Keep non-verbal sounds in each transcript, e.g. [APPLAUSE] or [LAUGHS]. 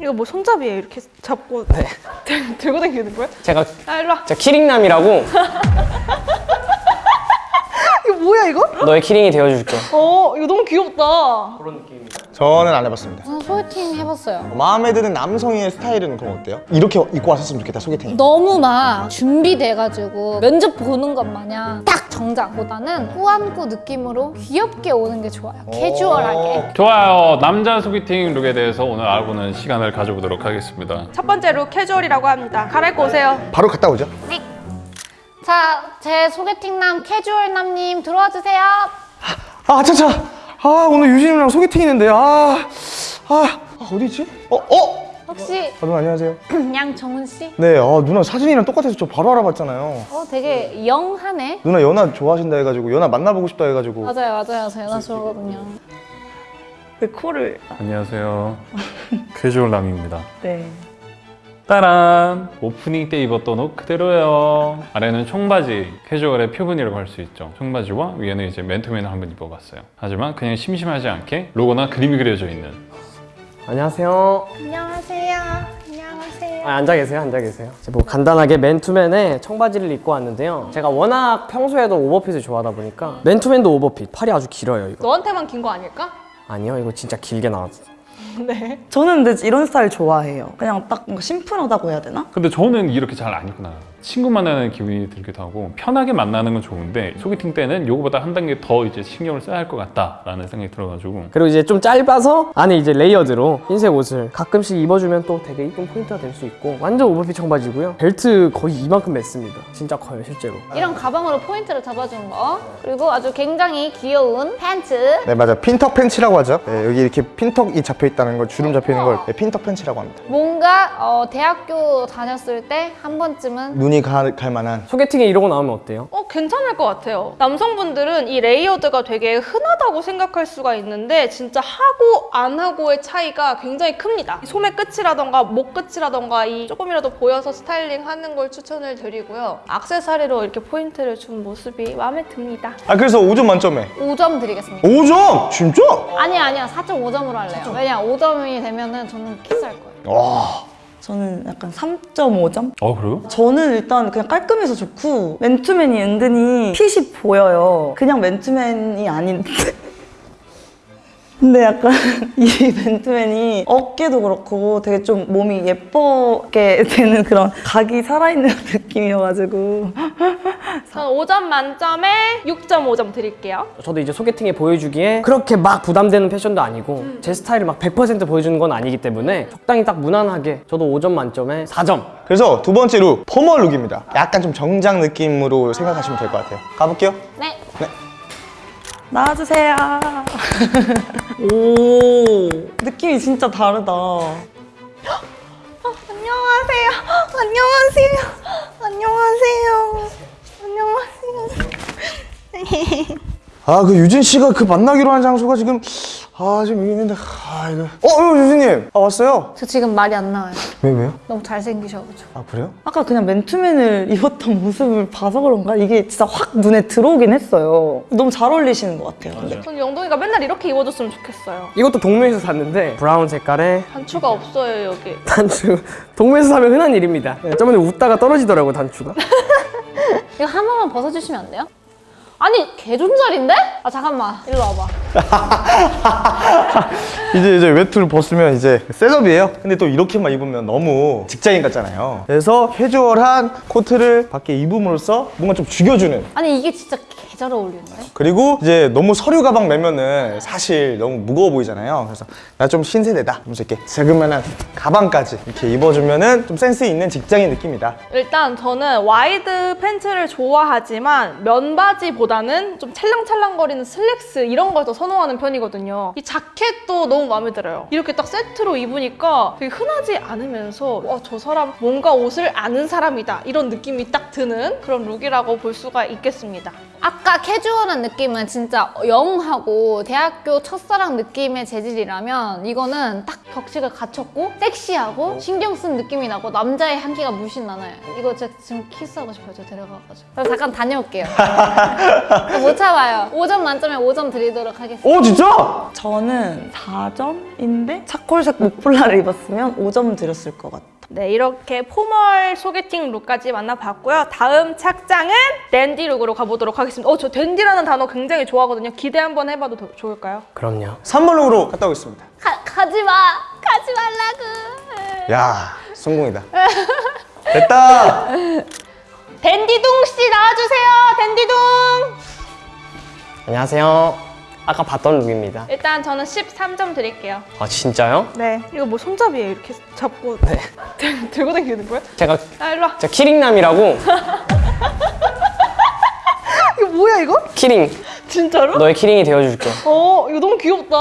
이거 뭐 손잡이에 이렇게 잡고 네. 들- [LAUGHS] 들고 다니는 거야? 제가 아 일로 와. 제가 키링남이라고 [LAUGHS] 이거 뭐야 이거? 너의 키링이 되어줄게. 어 이거 너무 귀엽다. 저는 안 해봤습니다. 저는 소개팅 해봤어요. 마음에 드는 남성의 스타일은 그럼 어때요? 이렇게 입고 왔었으면 좋겠다 소개팅. 너무 막 준비돼가지고 면접 보는 것 마냥 딱 정장보다는 꾸안꾸 느낌으로 귀엽게 오는 게 좋아요. 캐주얼하게. 좋아요. 남자 소개팅 룩에 대해서 오늘 알아보는 시간을 가져보도록 하겠습니다. 첫 번째 룩 캐주얼이라고 합니다. 갈아입고 오세요. 바로 갔다 오죠. 자, 제 소개팅남 캐주얼남님 들어와 주세요. 아 차차. 아 오늘 유진이랑 소개팅 있는데 아, 아, 아 어디 있지? 어 어? 혹시 아, 누나 안녕하세요. [CLEARS THROAT] 양정은 씨? 네, 어, 누나 사진이랑 똑같아서 저 바로 알아봤잖아요. 어, 되게 영하네. 누나 연하 좋아하신다 해가지고 연하 만나보고 싶다 해가지고. 맞아요, 맞아요. 저 연하 좋아하거든요. 왜 코를? 안녕하세요. [LAUGHS] 캐주얼 남입니다. 네. 따란! 오프닝 때 입었던 옷 그대로예요. 아래는 청바지, 캐주얼의 표본이라고 할 수 있죠. 청바지와 위에는 이제 맨투맨을 한번 입어봤어요. 하지만 그냥 심심하지 않게 로고나 그림이 그려져 있는 안녕하세요. 안녕하세요. 안녕하세요. 아, 앉아 계세요, 앉아 계세요. 뭐 간단하게 맨투맨에 청바지를 입고 왔는데요. 제가 워낙 평소에도 오버핏을 좋아하다 보니까 맨투맨도 오버핏, 팔이 아주 길어요 이거. 너한테만 긴 거 아닐까? 아니요, 이거 진짜 길게 나왔어요. [LAUGHS] 네. 저는 근데 이런 스타일 좋아해요. 그냥 딱 뭔가 심플하다고 해야 되나? 근데 저는 이렇게 잘 안 입고 나가요. 친구 만나는 기분이 들기도 하고 편하게 만나는 건 좋은데 소개팅 때는 요거보다 한 단계 더 이제 신경을 써야 할 것 같다라는 생각이 들어가지고 그리고 이제 좀 짧아서 안에 이제 layered로 흰색 옷을 가끔씩 입어주면 또 되게 이쁜 포인트가 될 수 있고 완전 오버핏 청바지고요. 벨트 거의 이만큼 맸습니다. 진짜 커요 실제로. 이런 가방으로 포인트를 잡아주는 거. 그리고 아주 굉장히 귀여운 팬츠. 네 맞아 pintuck 팬츠라고 하죠. 네, 여기 이렇게 pintuck이 잡혀 있다는 걸 주름 잡혀 있는 걸 네, pintuck 팬츠라고 합니다. 뭔가 어, 대학교 다녔을 때 한 번쯤은 눈이 가, 갈 만한. 소개팅에 이러고 나오면 어때요? 어 괜찮을 것 같아요. 남성분들은 이 layered가 되게 흔하다고 생각할 수가 있는데 진짜 하고 안 하고의 차이가 굉장히 큽니다. 이 소매 끝이라던가 목 끝이라던가 이 조금이라도 보여서 스타일링 하는 걸 추천을 드리고요. 악세사리로 이렇게 포인트를 준 모습이 마음에 듭니다. 아 그래서 5점 만점에 5점 드리겠습니다. 5점 진짜? 아니야 아니야 4.5점으로 할래요. 왜냐 5점이 되면은 저는 키스할 거예요. 와. 저는 약간 3.5점? 어 그래요? 저는 일단 그냥 깔끔해서 좋고 맨투맨이 은근히 핏이 보여요. 그냥 맨투맨이 아닌데. [LAUGHS] 근데 약간 [LAUGHS] 이 맨투맨이 어깨도 그렇고 되게 좀 몸이 예쁘게 되는 그런 각이 살아있는 [LAUGHS] 느낌이어가지고 저는 5점 만점에 6.5점 드릴게요. 저도 이제 소개팅에 보여주기에 그렇게 막 부담되는 패션도 아니고 제 스타일을 막 100% 보여주는 건 아니기 때문에 적당히 딱 무난하게 저도 5점 만점에 4점 그래서 두 번째 룩 포멀 룩입니다. 약간 좀 정장 느낌으로 생각하시면 될 것 같아요. 가볼게요. 네. 나와주세요. [LAUGHS] 오 느낌이 진짜 다르다. 안녕하세요. 안녕하세요. 안녕하세요. 안녕하세요. 아그 유진 씨가 그 만나기로 한 장소가 지금 아 지금 여기 있는데 아 이거 어 어, 유진님 아 왔어요? 저 지금 말이 안 나와요. 왜 왜요? 너무 잘생기셔가지고. 아 그래요? 아까 그냥 맨투맨을 [LAUGHS] 입었던 모습을 봐서 그런가? 이게 진짜 확 눈에 들어오긴 했어요. 너무 잘 어울리시는 것 같아요. 근데. 전 영동이가 맨날 이렇게 입어줬으면 좋겠어요. 이것도 동묘에서 샀는데 brown 색깔의 단추가 없어요 여기. 단추 동묘에서 사면 흔한 일입니다 네, 저번에 웃다가 떨어지더라고 단추가 [LAUGHS] [LAUGHS] 이거 한 번만 벗어주시면 안 돼요? 아니 개존잘인데? 아 잠깐만 일로 와봐. [LAUGHS] 이제 이제 외투를 벗으면 이제 setup이에요. 근데 또 이렇게만 입으면 너무 직장인 같잖아요. 그래서 캐주얼한 코트를 밖에 입음으로써 뭔가 좀 죽여주는 아니 이게 진짜 개잘 어울리는데? 그리고 이제 너무 서류 가방 매면은 사실 너무 무거워 보이잖아요. 그래서 나 좀 신세대다. 하면서 이렇게 자그마한 가방까지 이렇게 입어주면은 좀 센스 있는 직장인 느낌이다. 일단 저는 wide 팬츠를 좋아하지만 면바지보다는 좀 찰랑찰랑거리는 슬랙스 이런 걸 더 선호하는 편이거든요. 이 자켓도 너무 마음에 들어요. 이렇게 딱 세트로 입으니까 되게 흔하지 않으면서 와, 저 사람 뭔가 옷을 아는 사람이다 이런 느낌이 딱 드는 그런 look이라고 볼 수가 있겠습니다. 아까 캐주얼한 느낌은 진짜 영하고 대학교 첫사랑 느낌의 재질이라면 이거는 딱 격식을 갖췄고 섹시하고 신경 쓴 느낌이 나고 남자의 향기가 물씬 나나요. 이거 제가 지금 키스하고 싶어요. 저 데려가가지고. 그래서 잠깐 다녀올게요. [LAUGHS] 못 참아요. 5점 만점에 5점 드리도록 하겠습니다. 오 진짜? 저는 4점인데 차콜색 목폴라를 입었으면 5점 드렸을 것 같아요. 네, 이렇게 포멀 소개팅 룩까지 만나봤고요. 다음 착장은 댄디 룩으로 가보도록 하겠습니다. 어, 저 댄디라는 단어 굉장히 좋아하거든요. 기대 한번 해봐도 더 좋을까요? 그럼요. 3번으로 갔다 오겠습니다. 가, 가지 마. 가지 말라고. 야 성공이다. 됐다. 댄디둥 씨 나와주세요. 댄디둥. 안녕하세요. 아까 봤던 룩입니다. 일단 저는 13점 드릴게요. 아 진짜요? 네. 이거 뭐 손잡이에 이렇게 잡고 네. [LAUGHS] 들고 다니는 거야? 제가 아, 일로 와. 제가 keyring남이라고 [LAUGHS] 이거 뭐야 이거? 키링 진짜로? 너의 keyring이 되어줄게. 어, 이거 너무 귀엽다.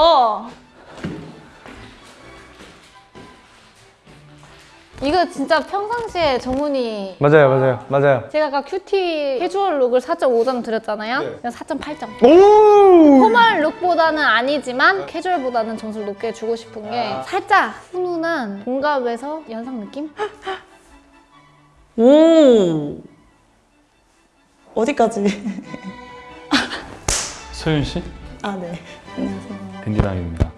이거 진짜 평상시에 정훈이 맞아요 맞아요 맞아요. 제가 아까 cutie 캐주얼 look을 4.5점 드렸잖아요. 그냥 4.8점. 오. formal look보다는 아니지만 캐주얼보다는 점수를 높게 주고 싶은 게 살짝 훈훈한 공감에서 연상 느낌? 오. 어디까지? 소윤 씨? 아, 네. 안녕하세요. 댄디남입니다.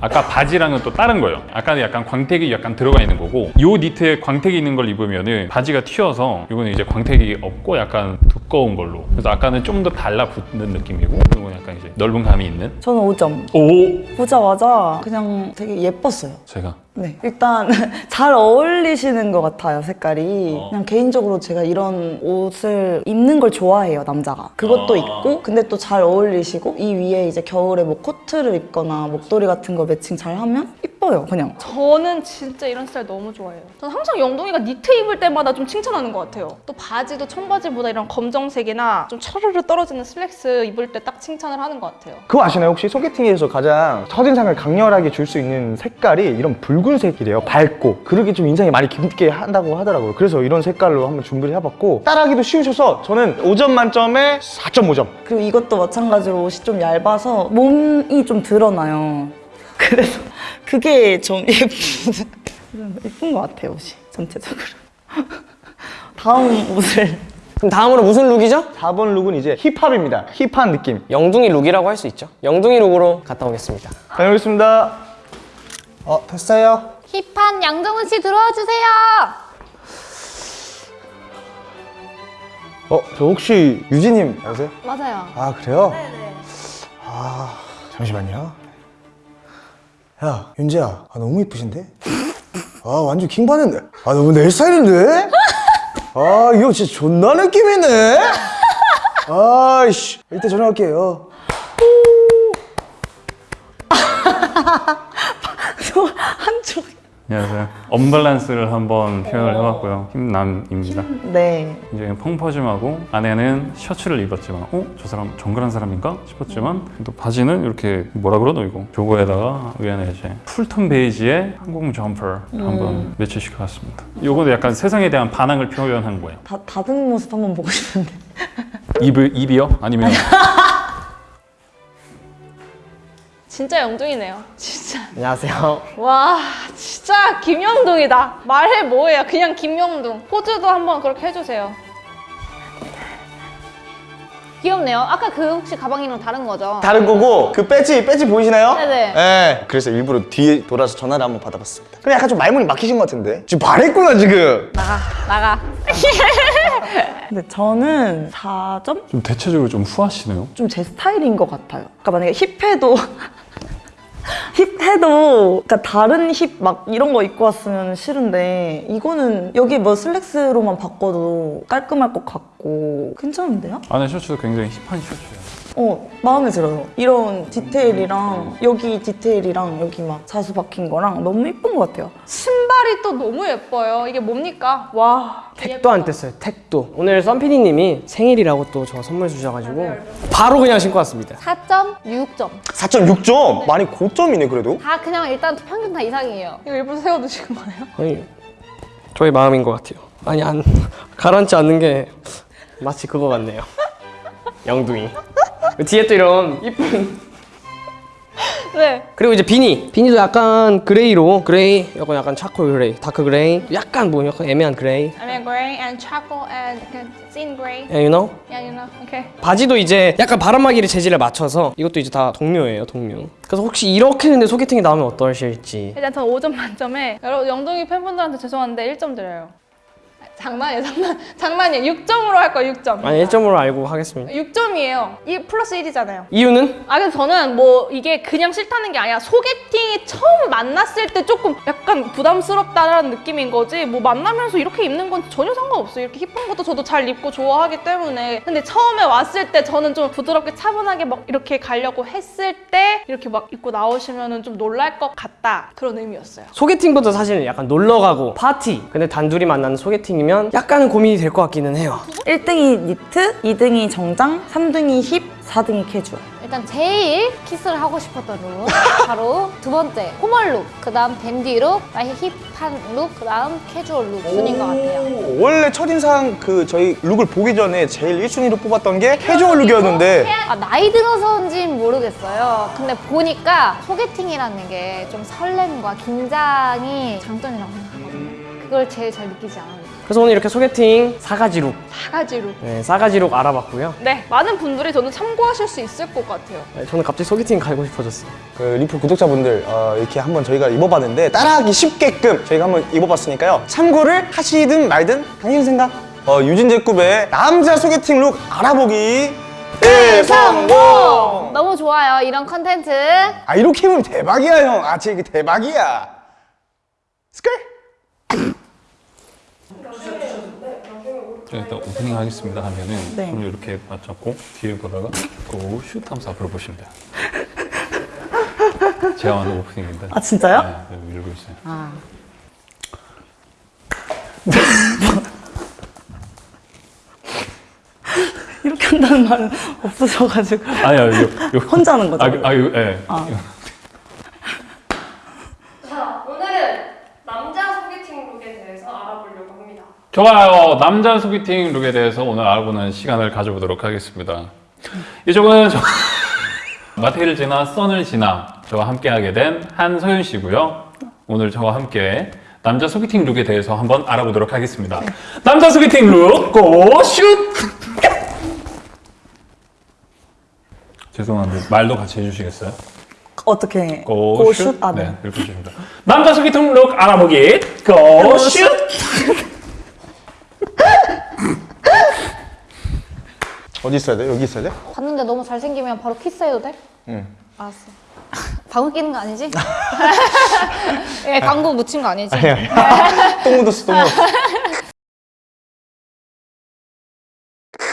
아까 바지랑은 또 다른 거예요. 아까는 약간 광택이 약간 들어가 있는 거고 요 니트에 광택이 있는 걸 입으면 은 바지가 튀어서 이거는 이제 광택이 없고 약간 두꺼운 걸로. 그래서 아까는 좀 더 달라붙는 느낌이고 이건 약간 이제 넓은 감이 있는. 저는 5점. 오 보자마자 그냥 되게 예뻤어요. 제가 네. 일단 [LAUGHS] 잘 어울리시는 것 같아요, 색깔이. 어. 그냥 개인적으로 제가 이런 옷을 입는 걸 좋아해요, 남자가. 그것도 아. 있고, 근데 또 잘 어울리시고, 이 위에 이제 겨울에 뭐 코트를 입거나 목도리 같은 거 매칭 잘 하면 이뻐요, 그냥. 저는 진짜 이런 스타일 너무 좋아해요. 저는 항상 영동이가 니트 입을 때마다 좀 칭찬하는 것 같아요. 또 바지도 청바지보다 이런 검정색이나 좀 차르르 떨어지는 슬랙스 입을 때 딱 칭찬을 하는 것 같아요. 그거 아시나요? 혹시 소개팅에서 가장 첫인상을 강렬하게 줄 수 있는 색깔이 이런 붉은 색이래요. 밝고. 그러게 좀 인상이 많이 깊게 한다고 하더라고요. 그래서 이런 색깔로 한번 준비를 해봤고 따라하기도 쉬우셔서 저는 5점 만점에 4.5점. 그리고 이것도 마찬가지로 옷이 좀 얇아서 몸이 좀 드러나요. [LAUGHS] 그래서 그게 좀 예쁜, [LAUGHS] 예쁜 것 같아요, 옷이. 전체적으로. [LAUGHS] 다음 옷을. 그럼 다음으로 무슨 look이죠? 4번 look은 이제 힙합입니다. hip한 느낌. 영둥이 look이라고 할 수 있죠. 영둥이 look으로 갔다 오겠습니다. 다녀오겠습니다. 어, 됐어요. hip한 양정훈 씨 들어와 주세요. 어, 저 혹시 유진님 아세요? 맞아요. 아, 그래요? 네네. 아, 잠시만요. 야, 윤지야. 아, 너무 이쁘신데? 아, 완전 킹받는데? 아, 너무 내 스타일인데? 아, 이거 진짜 존나 느낌이네? 아이씨. 이때 전화할게요. [LAUGHS] 한쪽. 안녕하세요. 언밸런스를 한번 표현을 해봤고요. hip남입니다. 네. 이제 펑퍼짐하고 안에는 셔츠를 입었지만 어? 저 사람 정갈한 사람인가? 싶었지만 또 바지는 이렇게 뭐라 그러노 이거 jogger에다가 위안에 이제 full tone 베이지에 항공 점퍼 한번 매치시켜봤습니다 요거도 약간 세상에 대한 반항을 표현한 거예요 다, 다른 모습 한번 보고 싶은데. 입을, 입이요? 아니면 [LAUGHS] 진짜 영동이네요. 진짜. 안녕하세요. 와, 진짜 김영동이다. 말해 뭐해요. 그냥 김영동. 포즈도 한번 그렇게 해주세요. 귀엽네요. 아까 그 혹시 가방이랑 다른 거죠? 다른 거고, 그 배지, 배지 보이시나요? 네네. 네. 그래서 일부러 뒤에 돌아서 전화를 한번 받아봤습니다. 근데 약간 좀 말문이 막히신 것 같은데? 지금 말했구나, 지금. 나가, 나가. [LAUGHS] 근데 저는 4점? 좀 대체적으로 좀 후하시네요 좀 제 스타일인 것 같아요. 그러니까 만약에 힙해도 힙해도 그러니까 다른 힙 막 이런 거 입고 왔으면 싫은데 이거는 여기 뭐 슬랙스로만 바꿔도 깔끔할 것 같고 괜찮은데요? 안에 셔츠도 굉장히 힙한 셔츠예요 어 마음에 들어요. 이런 디테일이랑 여기 디테일이랑 여기 막 자수 박힌 거랑 너무 예쁜 것 같아요. 신발이 또 너무 예뻐요. 이게 뭡니까? 와. 택도 안 뗐어요. 택도. 오늘 썬피디님이 생일이라고 또 저 선물 주셔가지고 바로 그냥 신고 왔습니다. 4.6점. 4.6점? 많이 고점이네, 그래도. 다 그냥 일단 평균 다 이상이에요. 이거 일부러 세워두시는 거예요? 아니 저의 마음인 것 같아요. 아니 안 [LAUGHS] 가라앉지 않는 게 마치 그거 같네요. 영둥이. 뒤에 또 이런 이쁜. 네. 그리고 이제 beanie. beanie도 약간 gray로 gray, 약간 약간 charcoal gray, dark gray, 약간 뭐 약간 애매한 gray. Between gray and charcoal and thin gray. Yeah, you know? Yeah, you know. Okay. 바지도 이제 약간 바람막이를 재질에 맞춰서 이것도 이제 다 동묘예요, 동묘. 그래서 혹시 이렇게 근데 소개팅이 나오면 어떠실지. 일단 전 5점 만점에 여러분 영동이 팬분들한테 죄송한데 1점 드려요. 장난이에요, 장난. 장난이에요. 6점으로 할 거예요, 6점. 아니 1점으로 알고 하겠습니다. 6점이에요. 1 플러스 1이잖아요. 이유는 아, 근데 저는 뭐 이게 그냥 싫다는 게 아니라 소개팅이 처음 만났을 때 조금 약간 부담스럽다라는 느낌인 거지 뭐 만나면서 이렇게 입는 건 전혀 상관없어요. 이렇게 힙한 것도 저도 잘 입고 좋아하기 때문에 근데 처음에 왔을 때 저는 좀 부드럽게 차분하게 막 이렇게 가려고 했을 때 이렇게 막 입고 나오시면은 좀 놀랄 것 같다 그런 의미였어요. 소개팅부터 사실 약간 놀러 가고 파티. 근데 단둘이 만나는 소개팅이면 약간은 고민이 될 것 같기는 해요. 1등이 니트, 2등이 정장, 3등이 힙, 4등이 캐주얼. 일단 제일 키스를 하고 싶었던 look 바로 두 번째 formal look, 그 다음 dandy look, 아예 hip한 look, 그 다음 캐주얼 look 순인 것 같아요. 오, 원래 첫인상 그 저희 look을 보기 전에 제일 1순위로 뽑았던 게 캐주얼 look이었는데 아, 나이 들어서인지는 모르겠어요. 근데 보니까 소개팅이라는 게 좀 설렘과 긴장이 장점이라고 생각하거든요. 그걸 제일 잘 느끼지 않았나. 그래서 오늘 이렇게 소개팅 사가지 look. 사가지로. 네, 사가지 look 알아봤고요. 네, 많은 분들이 저는 참고하실 수 있을 것 같아요. 네, 저는 갑자기 소개팅 가고 싶어졌어요. 그 리플 구독자분들 어, 이렇게 한번 저희가 입어봤는데 따라하기 쉽게끔 저희가 한번 입어봤으니까요 참고를 하시든 말든 당신 생각 어, 유진제급의 남자 소개팅 look 알아보기 대성공 너무 좋아요. 이런 컨텐츠. 아 이렇게 입으면 대박이야 형아 진짜 이게 대박이야 스컬 일단 오프닝 하겠습니다 하면은 네. 손을 이렇게 맞잡고 뒤에 보다가 고슛 하면서 앞으로 보시면 돼요. [LAUGHS] 제가 만든 오프닝인데. 아, 진짜요? 네, 네, 밀고 있어요. [LAUGHS] 이렇게 한다는 말은 없어져가지고. 아니야, 요, 요. 혼자 하는 거죠? 아, 그- 아, 요, 예. 자, 오늘은 남자 소개팅 룩에 대해서 알아보려고 합니다. 좋아요. 남자 소개팅 룩에 대해서 오늘 알아보는 시간을 가져보도록 하겠습니다. 이쪽은 저 [LAUGHS] 마테를 지나 썬을 지나 저와 함께하게 된 한서윤 씨고요. 오늘 저와 함께 남자 소개팅 룩에 대해서 한번 알아보도록 하겠습니다. 남자 소개팅 룩 고슛! [LAUGHS] 죄송한데 말도 같이 해주시겠어요? 어떻게? 고슛? 고슛? 아, 네. 네, 이렇게 해주십니다. 남자 소개팅 룩 알아보기 고슛! 어디 있어야 돼? 여기 있어야 돼? 봤는데 너무 잘생기면 바로 키스해도 돼? 응 알았어. [LAUGHS] 방울 끼는 거 아니지? [LAUGHS] 예, 광고 묻힌 거 아니지? 똥 묻었어 똥 묻었어